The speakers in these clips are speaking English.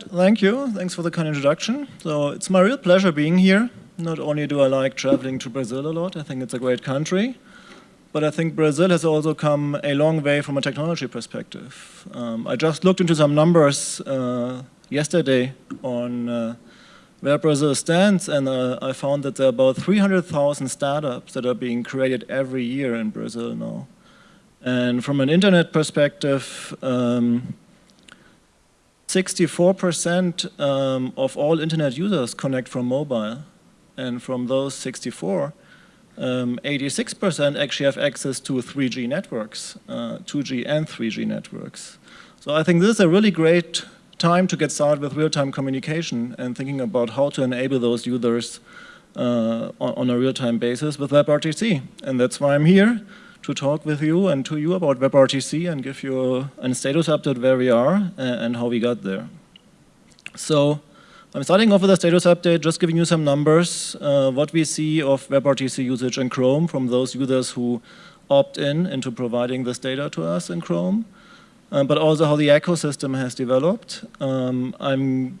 said, thank you. Thanks for the kind introduction. So it's my real pleasure being here. Not only do I like traveling to Brazil a lot, I think it's a great country, but I think Brazil has also come a long way from a technology perspective. Um, I just looked into some numbers uh, yesterday on uh, where Brazil stands, and uh, I found that there are about 300,000 startups that are being created every year in Brazil now. And from an internet perspective, 64% um, of all internet users connect from mobile. And from those 64, 86% um, actually have access to 3G networks, uh, 2G and 3G networks. So I think this is a really great time to get started with real-time communication and thinking about how to enable those users uh, on, on, a real-time basis with WebRTC. And that's why I'm here to talk with you and to you about WebRTC and give you a, a status update where we are and, and how we got there. So I'm starting off with a status update, just giving you some numbers, uh, what we see of WebRTC usage in Chrome from those users who opt in into providing this data to us in Chrome um, but also how the ecosystem has developed. Um, I'm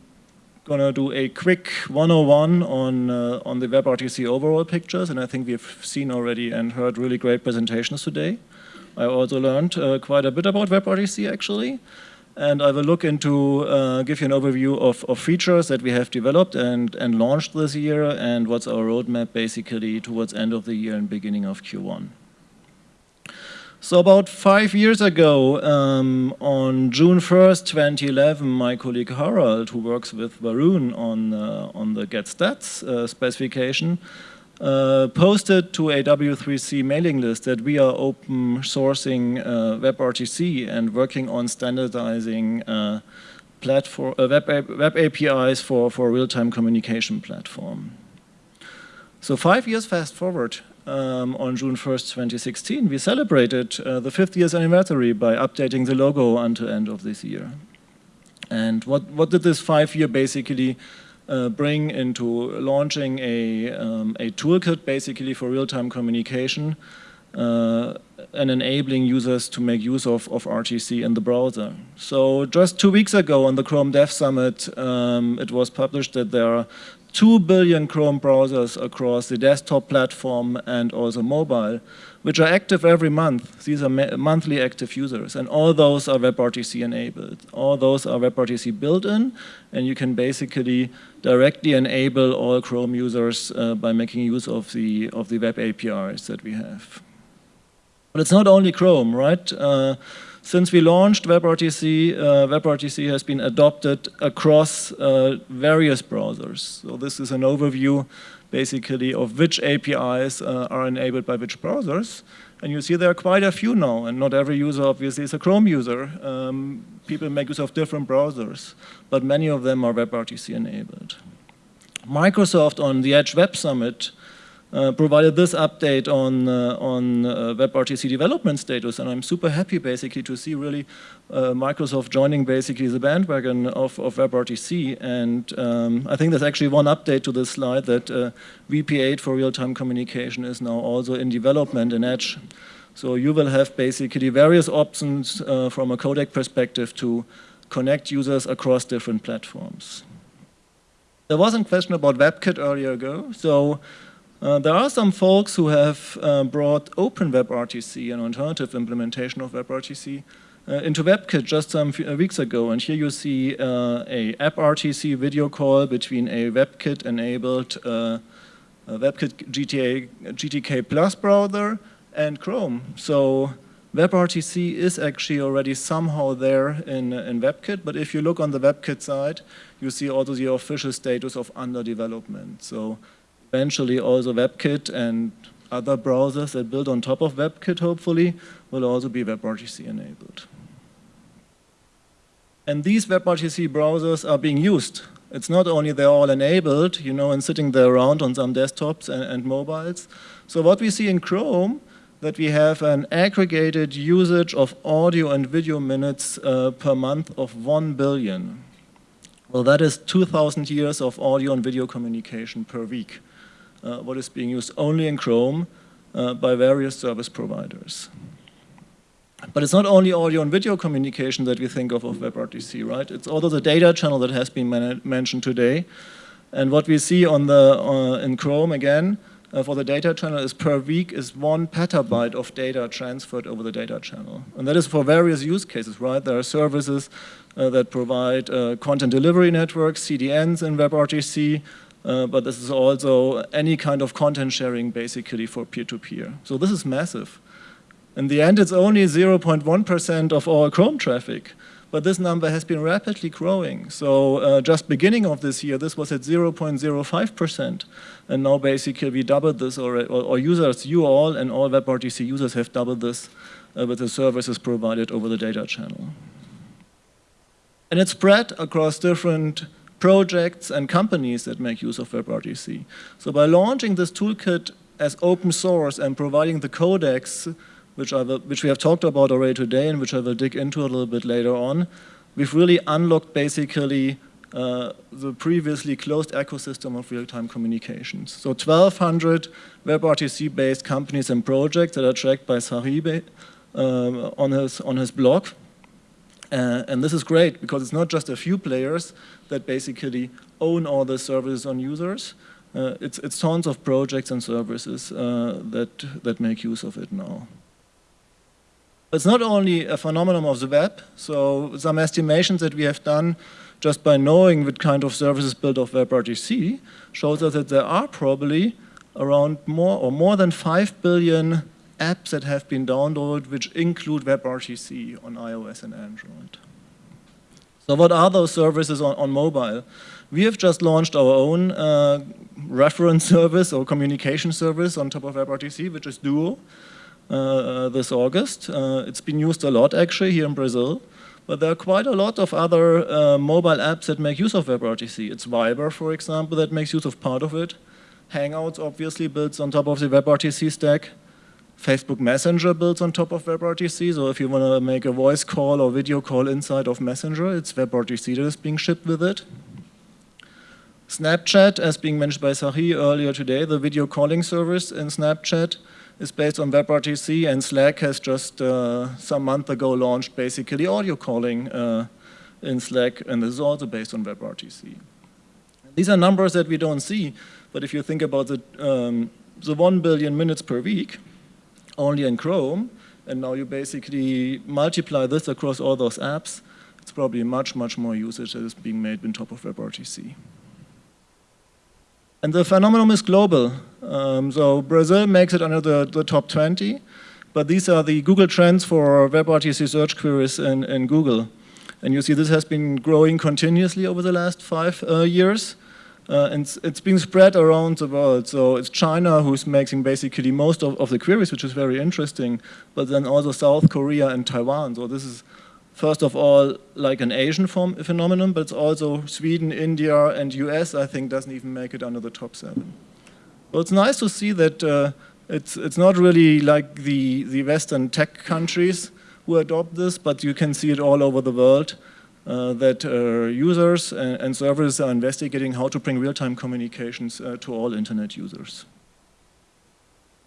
going to do a quick 101 on, uh, on the WebRTC overall pictures, and I think we've seen already and heard really great presentations today. I also learned uh, quite a bit about WebRTC actually, and I will look into, uh, give you an overview of, of features that we have developed and, and launched this year, and what's our roadmap basically towards end of the year and beginning of Q1. So about five years ago, um, on June 1st, 2011, my colleague Harald, who works with Varun on, uh, on the GetStats uh, specification, uh, posted to a W3C mailing list that we are open sourcing uh, WebRTC and working on standardizing uh, platform, uh, web, web APIs for, for real-time communication platform. So five years fast forward, um, on June 1st, 2016, we celebrated uh, the fifth year's anniversary by updating the logo until end of this year. And what, what did this five year basically uh, bring into launching a, um, a toolkit basically for real-time communication uh, and enabling users to make use of, of RTC in the browser. So just two weeks ago on the Chrome Dev Summit, um, it was published that there are 2 billion Chrome browsers across the desktop platform and also mobile, which are active every month. These are monthly active users, and all those are WebRTC enabled. All those are WebRTC built in, and you can basically directly enable all Chrome users uh, by making use of the, of the web APIs that we have. But it's not only Chrome, right? Uh, since we launched WebRTC, uh, WebRTC has been adopted across uh, various browsers. So this is an overview basically of which APIs uh, are enabled by which browsers. And you see there are quite a few now, and not every user obviously is a Chrome user. Um, people make use of different browsers, but many of them are WebRTC enabled. Microsoft on the Edge Web Summit uh, provided this update on, uh, on uh, WebRTC development status, and I'm super happy basically to see really uh, Microsoft joining basically the bandwagon of, of WebRTC, and um, I think there's actually one update to this slide that uh, VP8 for real-time communication is now also in development in Edge. So you will have basically various options uh, from a codec perspective to connect users across different platforms. There was a question about WebKit earlier ago, so uh, there are some folks who have uh, brought OpenWebRTC, an alternative implementation of WebRTC, uh, into WebKit just some uh, weeks ago. And here you see uh, a AppRTC video call between a WebKit-enabled WebKit GTA, GTK Plus browser and Chrome. So WebRTC is actually already somehow there in, in WebKit, but if you look on the WebKit side, you see also the official status of under development. So eventually also WebKit and other browsers that build on top of WebKit, hopefully, will also be WebRTC enabled. And these WebRTC browsers are being used. It's not only they're all enabled, you know, and sitting there around on some desktops and, and mobiles. So what we see in Chrome, that we have an aggregated usage of audio and video minutes uh, per month of 1 billion. Well, that is 2,000 years of audio and video communication per week uh, what is being used only in Chrome uh, by various service providers. But it's not only audio and video communication that we think of of WebRTC, right? It's also the data channel that has been mentioned today. And what we see on the uh, in Chrome again uh, for the data channel is per week is one petabyte of data transferred over the data channel. And that is for various use cases, right? There are services uh, that provide uh, content delivery networks, CDNs in WebRTC, uh, but this is also any kind of content sharing basically for peer-to-peer. -peer. So this is massive. In the end, it's only 0.1% of all Chrome traffic but this number has been rapidly growing. So uh, just beginning of this year, this was at 0.05%, and now basically we doubled this, or, or, users, you all and all WebRTC users have doubled this uh, with the services provided over the data channel. And it's spread across different projects and companies that make use of WebRTC. So by launching this toolkit as open source and providing the codecs which, I will, which we have talked about already today and which I will dig into a little bit later on, we've really unlocked basically uh, the previously closed ecosystem of real-time communications. So 1,200 WebRTC-based companies and projects that are tracked by Tsahi um, on, his, on his blog. Uh, and this is great because it's not just a few players that basically own all the services on users. Uh, it's, it's tons of projects and services uh, that, that make use of it now. It's not only a phenomenon of the web, so some estimations that we have done just by knowing what kind of services built of WebRTC shows us that there are probably around more or more than 5 billion apps that have been downloaded which include WebRTC on iOS and Android. So what are those services on, on mobile? We have just launched our own uh, reference service or communication service on top of WebRTC, which is Duo. Uh, uh, this August. Uh, it's been used a lot actually here in Brazil. But there are quite a lot of other uh, mobile apps that make use of WebRTC. It's Viber, for example, that makes use of part of it. Hangouts obviously builds on top of the WebRTC stack. Facebook Messenger builds on top of WebRTC, so if you want to make a voice call or video call inside of Messenger, it's WebRTC that is being shipped with it. Snapchat, as being mentioned by Tsahi earlier today, the video calling service in Snapchat is based on WebRTC and Slack has just uh, some month ago launched basically audio calling uh, in Slack and this is also based on WebRTC. These are numbers that we don't see, but if you think about the, um, the 1 billion minutes per week only in Chrome, and now you basically multiply this across all those apps, it's probably much, much more usage that is being made on top of WebRTC. And the phenomenon is global. Um, so Brazil makes it under the, the, top 20, but these are the Google trends for WebRTC search queries in, in Google. And you see this has been growing continuously over the last five uh, years. Uh, and it's, being spread around the world. So it's China who's making basically most of, of the queries, which is very interesting, but then also South Korea and Taiwan. So this is first of all, like an Asian form, phenomenon, but it's also Sweden, India, and US, I think, doesn't even make it under the top seven. Well, it's nice to see that uh, it's, it's not really like the, the Western tech countries who adopt this, but you can see it all over the world, that uh, users and, and, services are investigating how to bring real-time communications uh, to all internet users.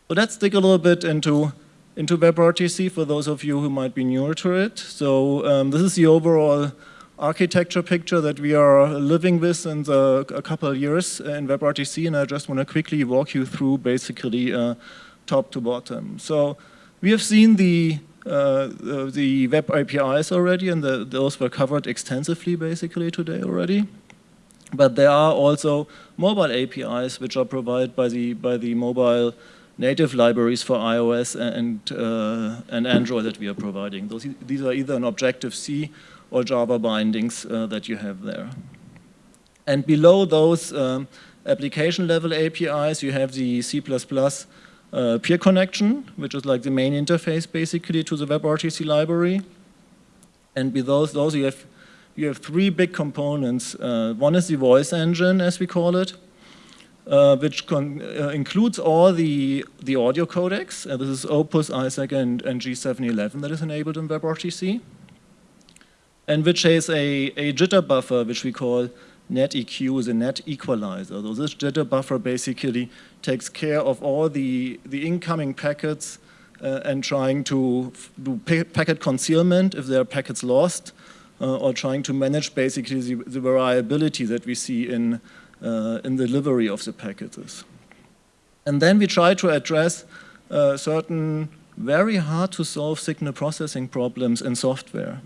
So let's dig a little bit into into WebRTC for those of you who might be newer to it. So um, this is the overall architecture picture that we are living with in the, a couple of years in WebRTC, and I just want to quickly walk you through basically uh, top to bottom. So we have seen the uh, the web APIs already, and the, those were covered extensively basically today already. But there are also mobile APIs which are provided by the by the mobile native libraries for iOS and, uh, and Android that we are providing. Those, these are either an Objective-C or Java bindings uh, that you have there. And below those um, application level APIs, you have the C++ uh, peer connection, which is like the main interface basically to the WebRTC library. And below those, you have, you have three big components. Uh, one is the voice engine, as we call it, uh, which uh, includes all the, the audio codecs. Uh, this is Opus, ISAC, and, and G711 that is enabled in WebRTC. And which has a, a jitter buffer, which we call NetEQ, is a net equalizer. So this jitter buffer basically takes care of all the, the incoming packets uh, and trying to do packet concealment if there are packets lost, uh, or trying to manage basically the, the variability that we see in, uh, in delivery of the packages. And then we try to address uh, certain very hard to solve signal processing problems in software.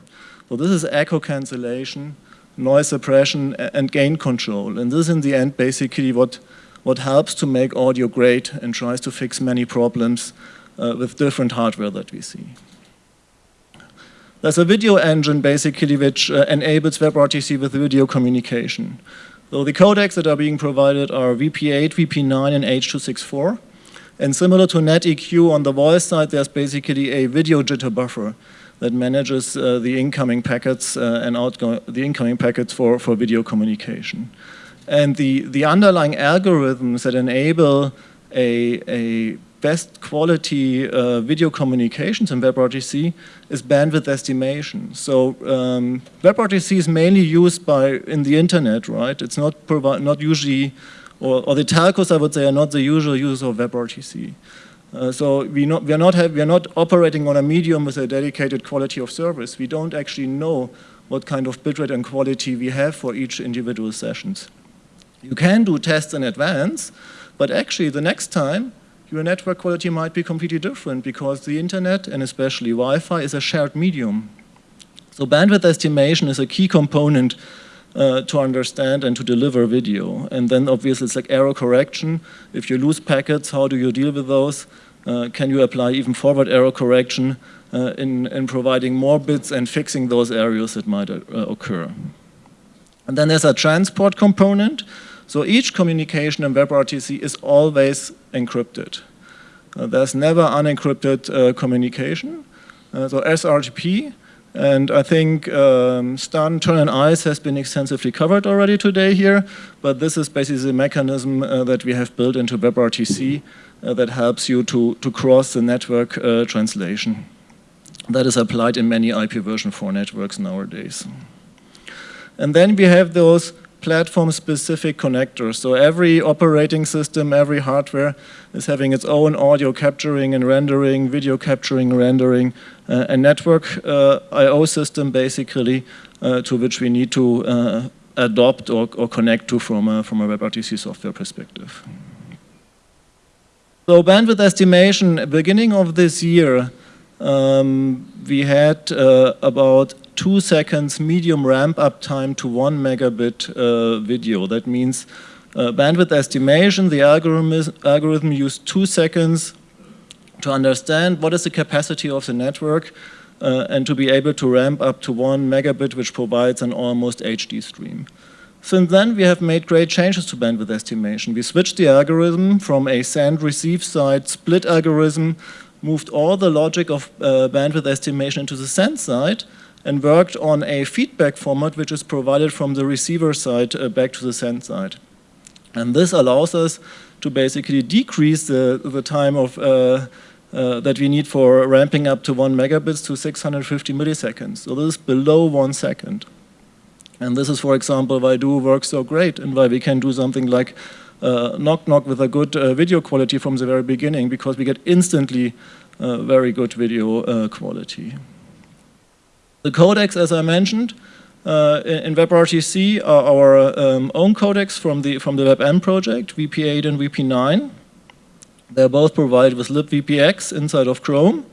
So this is echo cancellation, noise suppression, and gain control. And this in the end basically what, what helps to make audio great and tries to fix many problems uh, with different hardware that we see. There's a video engine basically which uh, enables WebRTC with video communication. So the codecs that are being provided are VP8, VP9, and H.264. And similar to NetEQ on the voice side, there's basically a video jitter buffer that manages uh, the incoming packets uh, and outgoing the incoming packets for, for video communication. And the, the underlying algorithms that enable a, a best quality uh, video communications in WebRTC is bandwidth estimation. So um, WebRTC is mainly used by in the internet, right? It's not not usually, or, or, the telcos I would say are not the usual users of WebRTC. Uh, so we, not, we, are not have, we are not operating on a medium with a dedicated quality of service. We don't actually know what kind of bitrate and quality we have for each individual sessions. You can do tests in advance, but actually the next time your network quality might be completely different because the internet and especially Wi-Fi is a shared medium. So bandwidth estimation is a key component uh, to understand and to deliver video. And then obviously it's like error correction. If you lose packets, how do you deal with those? Uh, can you apply even forward error correction uh, in, in providing more bits and fixing those areas that might uh, occur? And then there's a transport component. So each communication in WebRTC is always encrypted. Uh, there's never unencrypted uh, communication. So SRTP, and I think um, STUN, Turn, and ICE has been extensively covered already today here, but this is basically the mechanism uh, that we have built into WebRTC uh, that helps you to, to cross the network uh, translation. That is applied in many IP version 4 networks nowadays. And then we have those platform-specific connectors. So every operating system, every hardware is having its own audio capturing and rendering, video capturing, rendering, uh, a network uh, I.O. system basically uh, to which we need to uh, adopt or, or, connect to from a, from a WebRTC software perspective. So bandwidth estimation, beginning of this year, um, we had uh, about two seconds medium ramp up time to one megabit uh, video. That means uh, bandwidth estimation, the algorithm, is, algorithm used two seconds to understand what is the capacity of the network uh, and to be able to ramp up to one megabit, which provides an almost HD stream. Since then, we have made great changes to bandwidth estimation. We switched the algorithm from a send-receive side split algorithm, moved all the logic of uh, bandwidth estimation into the send side, and worked on a feedback format which is provided from the receiver side uh, back to the send side. And this allows us to basically decrease the, the time of uh, uh, that we need for ramping up to one megabits to 650 milliseconds. So this is below one second. And this is, for example, why Duo works so great and why we can do something like uh, knock knock with a good uh, video quality from the very beginning because we get instantly uh, very good video quality. The codecs, as I mentioned, uh, in WebRTC are our um, own codecs from the, from the WebM project, VP8 and VP9. They're both provided with libVPX inside of Chrome.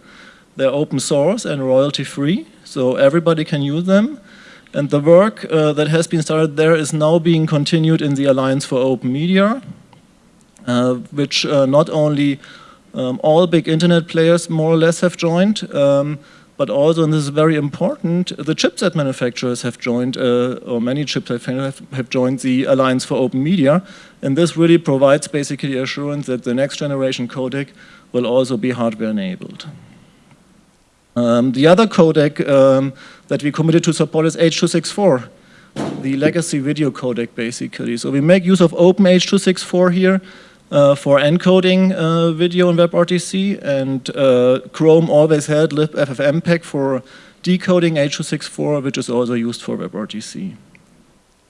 They're open source and royalty free, so everybody can use them. And the work uh, that has been started there is now being continued in the Alliance for Open Media, uh, which uh, not only um, all big internet players more or less have joined, um, but also, and this is very important, the chipset manufacturers have joined, uh, or many chipset manufacturers have joined the Alliance for Open Media, and this really provides basically assurance that the next generation codec will also be hardware enabled. Um, the other codec um, that we committed to support is H.264, the legacy video codec basically. So we make use of Open H.264 here, for encoding uh, video in WebRTC, and uh, Chrome always had libffmpeg for decoding H.264, which is also used for WebRTC.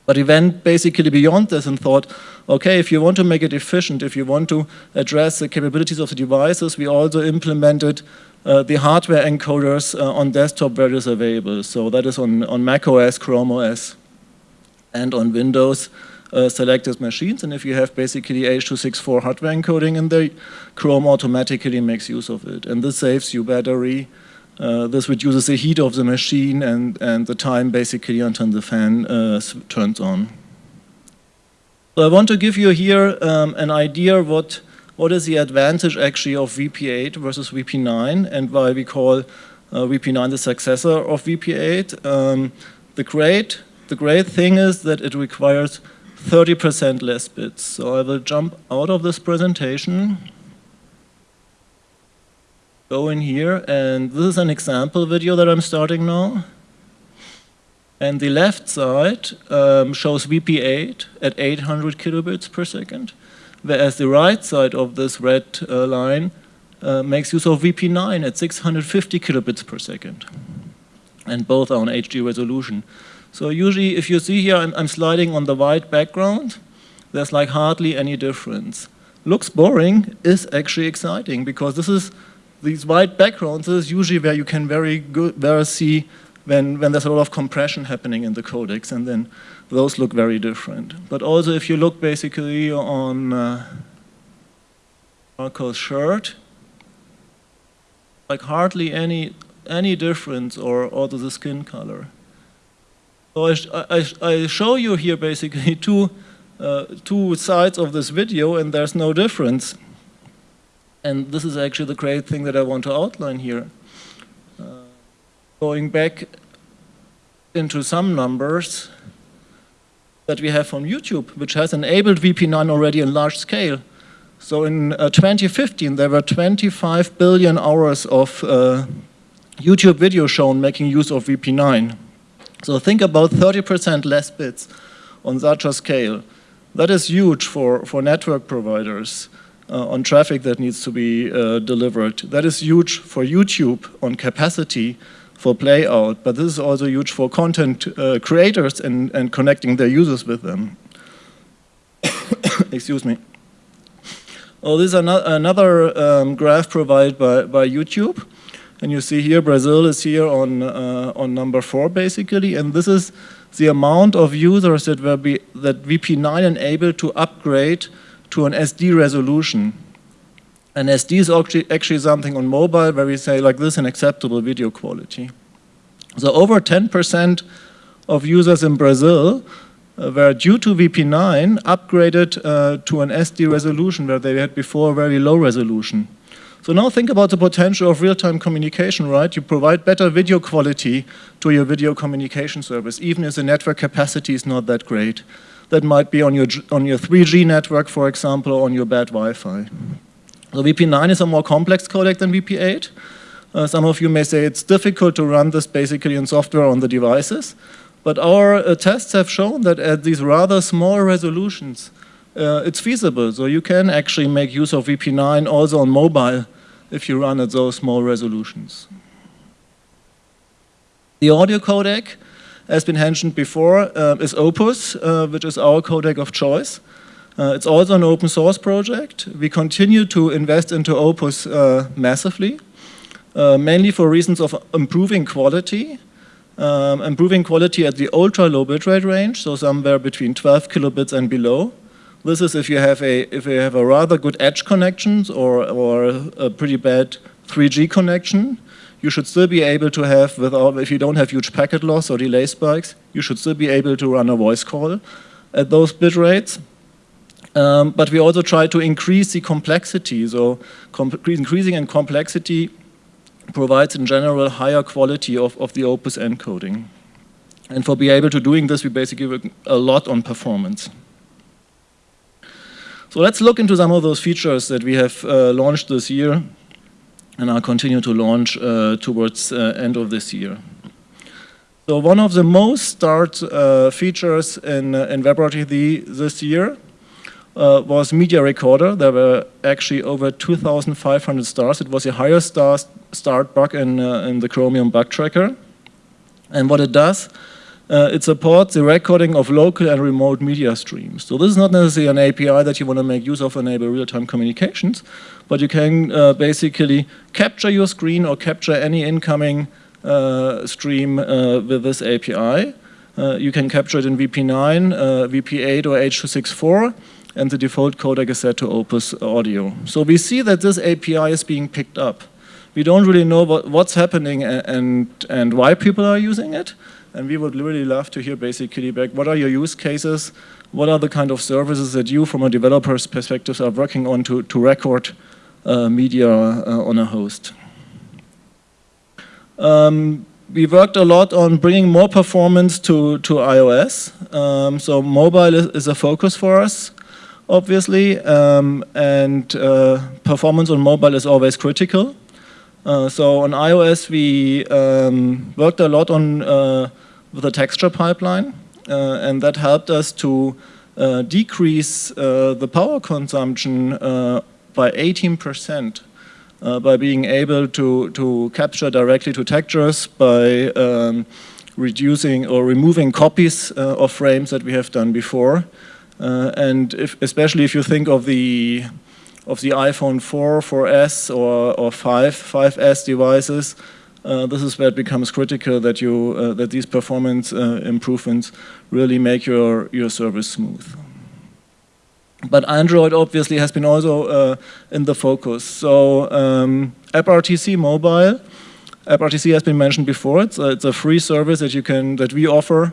But he went basically beyond this and thought, okay, if you want to make it efficient, if you want to address the capabilities of the devices, we also implemented uh, the hardware encoders uh, on desktop where it is available. So that is on, on Mac OS, Chrome OS, and on Windows uh, selected machines. And if you have basically H.264 hardware encoding in there, Chrome automatically makes use of it. And this saves you battery. Uh, this reduces the heat of the machine and, and the time basically until the fan uh, turns on. So I want to give you here um, an idea what, what is the advantage actually of VP8 versus VP9 and why we call uh, VP9 the successor of VP8. Um, the, great, the great thing is that it requires 30% less bits. So I will jump out of this presentation, go in here, and this is an example video that I'm starting now. And the left side um, shows VP8 at 800 kilobits per second, whereas the right side of this red uh, line uh, makes use of VP9 at 650 kilobits per second. And both are on HD resolution. So usually if you see here, I'm, I'm, sliding on the white background, there's like hardly any difference. Looks boring, is actually exciting because this is, these white backgrounds is usually where you can very good, very see when, when there's a lot of compression happening in the codecs and then those look very different. But also if you look basically on uh, Marco's shirt, like hardly any, any difference or also the skin color. So I, I, I show you here basically two, uh, two sides of this video and there's no difference. And this is actually the great thing that I want to outline here. Uh, going back into some numbers that we have from YouTube, which has enabled VP9 already in large scale. So in uh, 2015, there were 25 billion hours of uh, YouTube video shown making use of VP9. So think about 30% less bits on such a scale. That is huge for, for network providers uh, on traffic that needs to be uh, delivered. That is huge for YouTube on capacity for play out, but this is also huge for content uh, creators and, and connecting their users with them. Excuse me. Oh, this is another um, graph provided by, by YouTube. And you see here, Brazil is here on, uh, on number four, basically. And this is the amount of users that, were be, that VP9 enabled to upgrade to an SD resolution. And SD is actually, actually something on mobile where we say like this, an acceptable video quality. So over 10% of users in Brazil uh, were due to VP9 upgraded uh, to an SD resolution where they had before very low resolution. So now think about the potential of real-time communication, right? You provide better video quality to your video communication service, even if the network capacity is not that great. That might be on your, on your 3G network, for example, or on your bad Wi-Fi. So VP9 is a more complex codec than VP8. Uh, some of you may say it's difficult to run this basically in software on the devices. But our uh, tests have shown that at these rather small resolutions, uh, it's feasible. So you can actually make use of VP9 also on mobile if you run at those small resolutions. The audio codec, as been mentioned before, uh, is Opus, uh, which is our codec of choice. Uh, it's also an open source project. We continue to invest into Opus uh, massively, uh, mainly for reasons of improving quality, um, improving quality at the ultra low bitrate range, so somewhere between 12 kilobits and below, this is if you have a if you have a rather good edge connections or or a pretty bad 3G connection, you should still be able to have without if you don't have huge packet loss or delay spikes, you should still be able to run a voice call at those bit rates. Um, but we also try to increase the complexity. So increasing in complexity provides in general higher quality of, of the Opus encoding. And for being able to doing this, we basically work a lot on performance. So let's look into some of those features that we have uh, launched this year and I'll continue to launch uh, towards uh, end of this year. So one of the most start uh, features in, uh, in WebRTC this year uh, was Media Recorder. There were actually over 2,500 stars. It was the highest star start bug in, in the Chromium bug tracker. And what it does, uh, it supports the recording of local and remote media streams. So this is not necessarily an API that you want to make use of enable real-time communications, but you can uh, basically capture your screen or capture any incoming uh, stream uh, with this API. Uh, you can capture it in VP9, uh, VP8 or H.264, and the default codec is set to Opus Audio. So we see that this API is being picked up. We don't really know what, what's happening and, and, and why people are using it, and we would really love to hear basically back what are your use cases, what are the kind of services that you from a developer's perspective are working on to, to record uh, media uh, on a host. Um, we worked a lot on bringing more performance to, to iOS. Um, so mobile is, is, a focus for us, obviously, um, and uh, performance on mobile is always critical. Uh, so on iOS, we um, worked a lot on uh, with the texture pipeline, uh, and that helped us to uh, decrease uh, the power consumption by 18% by being able to, to capture directly to textures by um, reducing or removing copies of frames that we have done before. and if, especially if you think of the of the iPhone 4, 4S or, or 5, 5S devices, uh, this is where it becomes critical that you uh, that these performance uh, improvements really make your your service smooth. But Android obviously has been also uh, in the focus. So um, AppRTC Mobile, AppRTC has been mentioned before. It's a, it's a free service that you can that we offer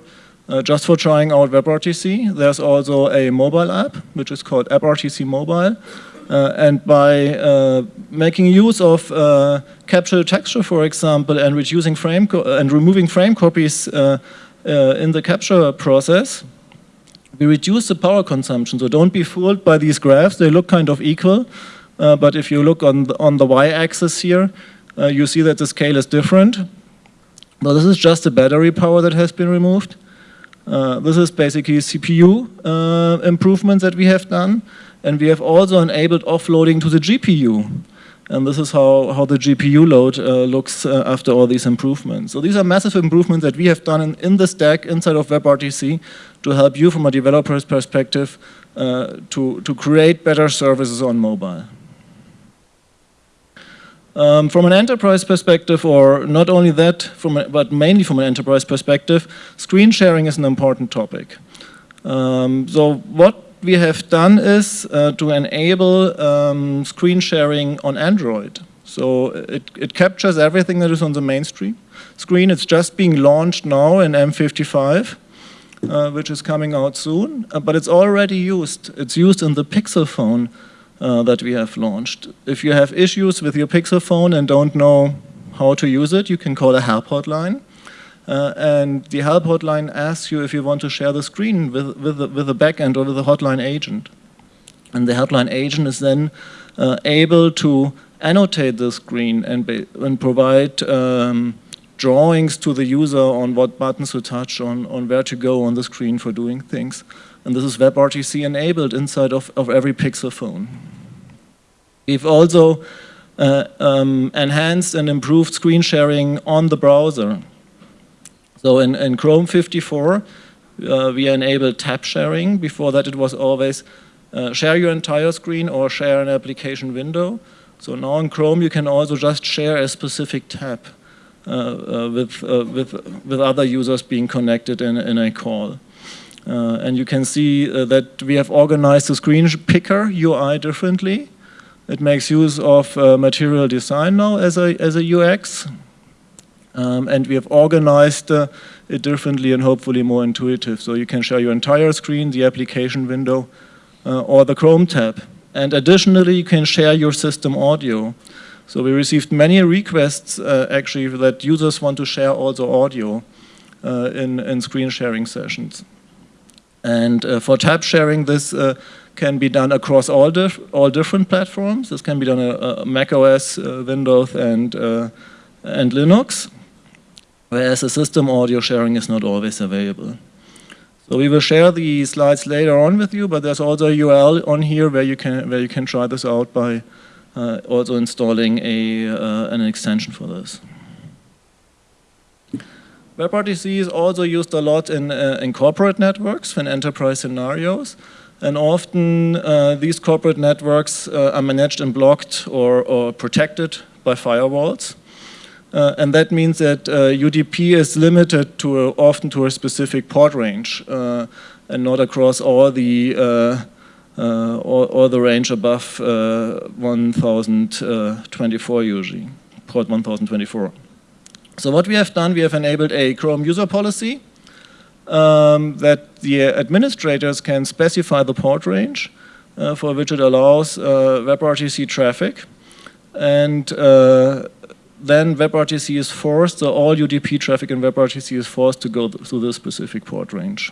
uh, just for trying out WebRTC. There's also a mobile app which is called AppRTC Mobile. Uh, and by uh, making use of uh, capture texture, for example, and reducing frame and removing frame copies in the capture process, we reduce the power consumption. So don't be fooled by these graphs. They look kind of equal. Uh, but if you look on the, on the y-axis here, uh, you see that the scale is different. But this is just the battery power that has been removed. Uh, this is basically CPU improvements that we have done. And we have also enabled offloading to the GPU. And this is how, how the GPU load uh, looks uh, after all these improvements. So these are massive improvements that we have done in, in the stack inside of WebRTC to help you from a developer's perspective uh, to, to create better services on mobile. Um, from an enterprise perspective, or not only that, from a, but mainly from an enterprise perspective, screen sharing is an important topic. Um, so what we have done is uh, to enable um, screen sharing on Android. So it, it captures everything that is on the mainstream screen. It's just being launched now in M55, uh, which is coming out soon, uh, but it's already used. It's used in the Pixel phone uh, that we have launched. If you have issues with your Pixel phone and don't know how to use it, you can call a help hotline. Uh, and the help hotline asks you if you want to share the screen with, with, the, with the backend or with the hotline agent. And the hotline agent is then uh, able to annotate the screen and, and provide um, drawings to the user on what buttons to touch, on, on where to go on the screen for doing things. And this is WebRTC enabled inside of, of every Pixel phone. We've also uh, um, enhanced and improved screen sharing on the browser. So in, in Chrome 54, uh, we enable tab sharing. Before that, it was always uh, share your entire screen or share an application window. So now in Chrome, you can also just share a specific tab uh, uh with, uh, with, with other users being connected in, in a call. Uh, and you can see that we have organized the screen picker UI differently. It makes use of material design now as a, as a UX. Um, and we have organized uh, it differently and hopefully more intuitive. So you can share your entire screen, the application window, uh, or the Chrome tab. And additionally, you can share your system audio. So we received many requests uh, actually that users want to share also audio uh, in, in screen sharing sessions. And uh, for tab sharing, this uh, can be done across all, dif all different platforms. This can be done on Mac OS, Windows, and, and Linux whereas the system audio sharing is not always available. So we will share the slides later on with you, but there's also a URL on here where you can where you can try this out by uh, also installing a uh, an extension for this. WebRTC is also used a lot in, uh, in corporate networks, in enterprise scenarios. And often uh, these corporate networks uh, are managed and blocked or, or protected by firewalls. Uh, and that means that UDP uh, is limited to a, often to a specific port range uh, and not across all the all, all, the range above 1024 usually, port 1024. So what we have done, we have enabled a Chrome user policy um, that the administrators can specify the port range uh, for which it allows uh, WebRTC traffic. And uh, then WebRTC is forced, so all UDP traffic in WebRTC is forced to go through this specific port range.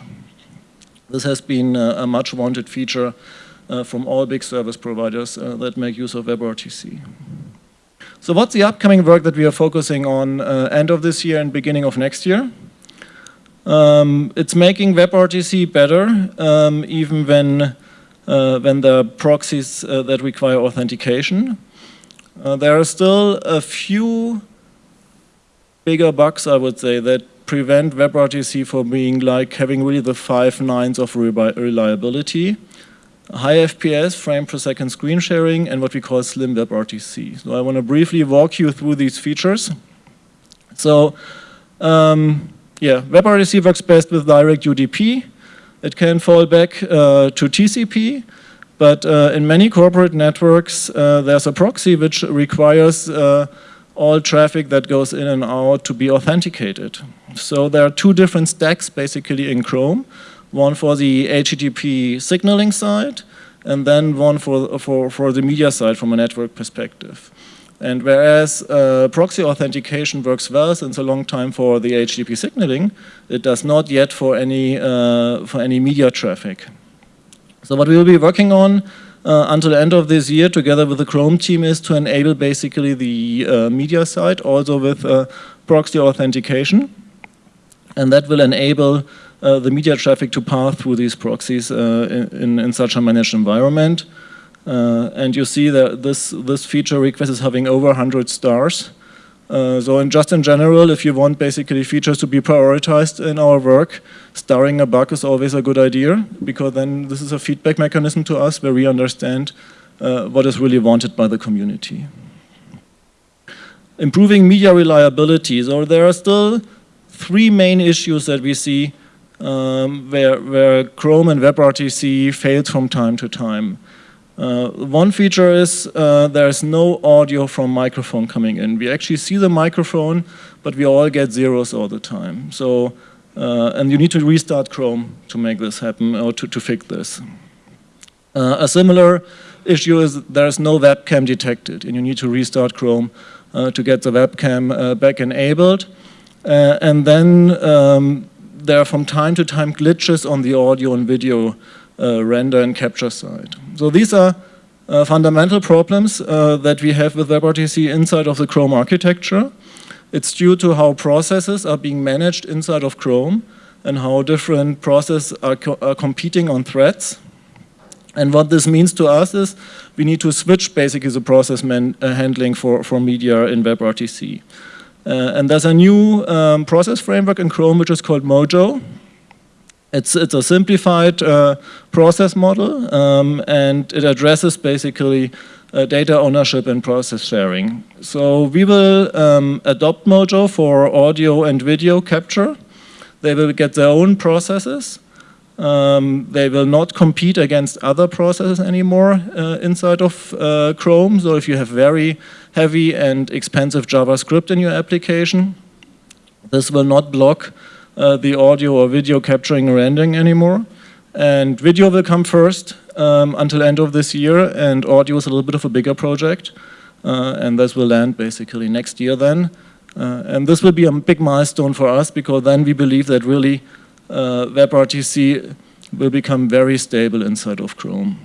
This has been uh, a much wanted feature uh, from all big service providers uh, that make use of WebRTC. So what's the upcoming work that we are focusing on end of this year and beginning of next year? Um, it's making WebRTC better, um, even when, uh, when there are proxies uh, that require authentication. Uh, there are still a few bigger bugs, I would say, that prevent WebRTC from being like having really the five nines of reliability. High FPS, frame per second screen sharing, and what we call slim WebRTC. So I want to briefly walk you through these features. So um, yeah, WebRTC works best with direct UDP. It can fall back uh, to TCP, but uh, in many corporate networks, uh, there's a proxy which requires uh, all traffic that goes in and out to be authenticated. So there are two different stacks basically in Chrome, one for the HTTP signaling side, and then one for, for, for the media side from a network perspective. And whereas uh, proxy authentication works well since a long time for the HTTP signaling, it does not yet for any, uh, for any media traffic. So what we will be working on uh, until the end of this year together with the Chrome team is to enable basically the uh, media site also with uh, proxy authentication. And that will enable uh, the media traffic to pass through these proxies in, in such a managed environment. Uh, and you see that this, this feature request is having over 100 stars. Uh, so in just in general, if you want basically features to be prioritized in our work, starring a bug is always a good idea because then this is a feedback mechanism to us where we understand uh, what is really wanted by the community. Improving media reliability. So there are still three main issues that we see um, where, where Chrome and WebRTC fails from time to time. Uh, one feature is uh, there's no audio from microphone coming in. We actually see the microphone, but we all get zeros all the time. So, uh, and you need to restart Chrome to make this happen or to, to fix this. Uh, a similar issue is there's no webcam detected and you need to restart Chrome uh, to get the webcam uh, back enabled. and then um, there are from time to time glitches on the audio and video render and capture side. So these are uh, fundamental problems uh, that we have with WebRTC inside of the Chrome architecture. It's due to how processes are being managed inside of Chrome and how different processes are, co are competing on threads. And what this means to us is we need to switch basically the process uh, handling for, for media in WebRTC. Uh, and there's a new um, process framework in Chrome which is called Mojo. It's, it's a simplified uh, process model um, and it addresses basically uh, data ownership and process sharing. So we will um, adopt Mojo for audio and video capture. They will get their own processes. Um, they will not compete against other processes anymore uh, inside of uh, Chrome. So if you have very heavy and expensive JavaScript in your application, this will not block uh, the audio or video capturing or rendering anymore. And video will come first um, until end of this year, and audio is a little bit of a bigger project. Uh, and this will land basically next year then. Uh, and this will be a big milestone for us because then we believe that really uh, WebRTC will become very stable inside of Chrome.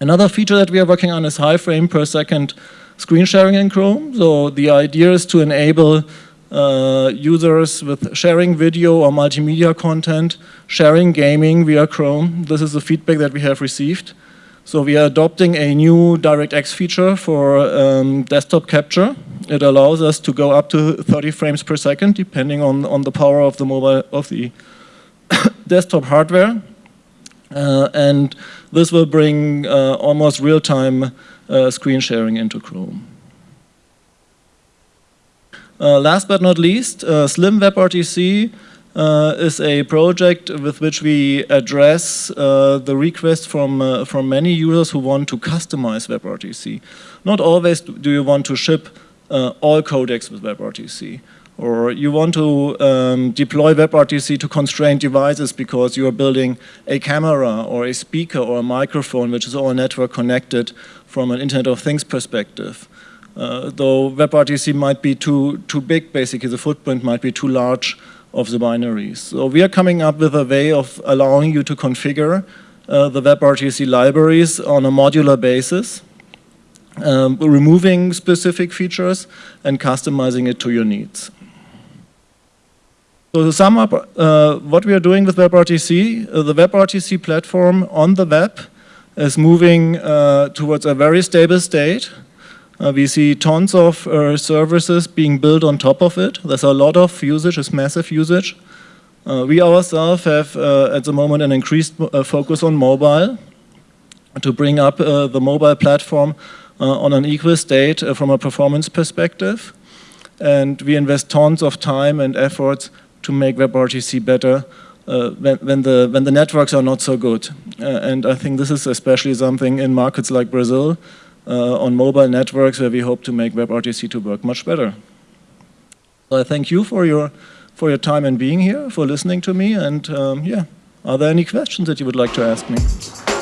Another feature that we are working on is high frame per second screen sharing in Chrome. So the idea is to enable uh, users with sharing video or multimedia content, sharing gaming via Chrome. This is the feedback that we have received. So we are adopting a new DirectX feature for um, desktop capture. It allows us to go up to 30 frames per second, depending on, on the power of the mobile of the desktop hardware. Uh, and this will bring uh, almost real-time uh, screen sharing into Chrome. Uh, last but not least, uh, Slim WebRTC uh, is a project with which we address the request from, from many users who want to customize WebRTC. Not always do you want to ship all codecs with WebRTC or you want to um, deploy WebRTC to constrained devices because you are building a camera or a speaker or a microphone which is all network connected from an Internet of Things perspective. Uh, though WebRTC might be too, too big, basically the footprint might be too large of the binaries. So we are coming up with a way of allowing you to configure uh, the WebRTC libraries on a modular basis, um, removing specific features and customizing it to your needs. So to sum up uh, what we are doing with WebRTC, uh, the WebRTC platform on the web is moving uh, towards a very stable state uh, we see tons of uh, services being built on top of it. There's a lot of usage, it's massive usage. Uh, we ourselves have uh, at the moment an increased uh, focus on mobile to bring up uh, the mobile platform on an equal state from a performance perspective. And we invest tons of time and efforts to make WebRTC better when, when, the, when the networks are not so good. and I think this is especially something in markets like Brazil, on mobile networks where we hope to make WebRTC to work much better. So I thank you for your, for your time and being here, for listening to me, and um, yeah, are there any questions that you would like to ask me?